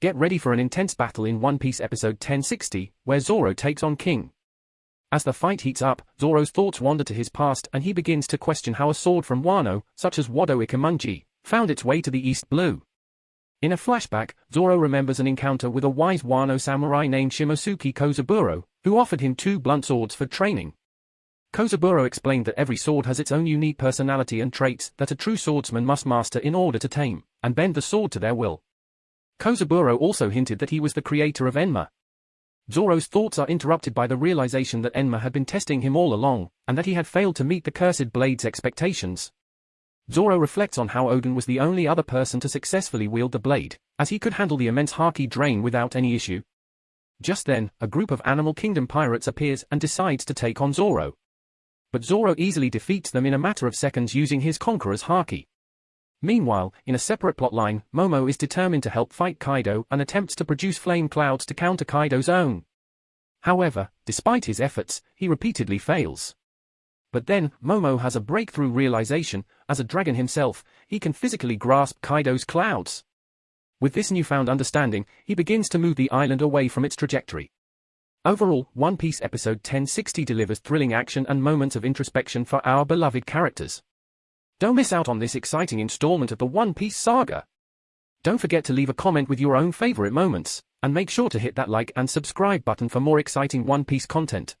Get ready for an intense battle in One Piece episode 1060, where Zoro takes on King. As the fight heats up, Zoro's thoughts wander to his past and he begins to question how a sword from Wano, such as Wado Ichimonji, found its way to the East Blue. In a flashback, Zoro remembers an encounter with a wise Wano samurai named Shimotsuki Kozaburo, who offered him two blunt swords for training. Kozaburo explained that every sword has its own unique personality and traits that a true swordsman must master in order to tame and bend the sword to their will. Kozaburo also hinted that he was the creator of Enma. Zoro's thoughts are interrupted by the realization that Enma had been testing him all along, and that he had failed to meet the cursed blade's expectations. Zoro reflects on how Oden was the only other person to successfully wield the blade, as he could handle the immense Haki drain without any issue. Just then, a group of Animal Kingdom pirates appears and decides to take on Zoro. But Zoro easily defeats them in a matter of seconds using his Conqueror's Haki. Meanwhile, in a separate plotline, Momo is determined to help fight Kaido and attempts to produce flame clouds to counter Kaido's own. However, despite his efforts, he repeatedly fails. But then, Momo has a breakthrough realization, as a dragon himself, he can physically grasp Kaido's clouds. With this newfound understanding, he begins to move the island away from its trajectory. Overall, One Piece episode 1060 delivers thrilling action and moments of introspection for our beloved characters. Don't miss out on this exciting installment of the One Piece saga. Don't forget to leave a comment with your own favorite moments, and make sure to hit that like and subscribe button for more exciting One Piece content.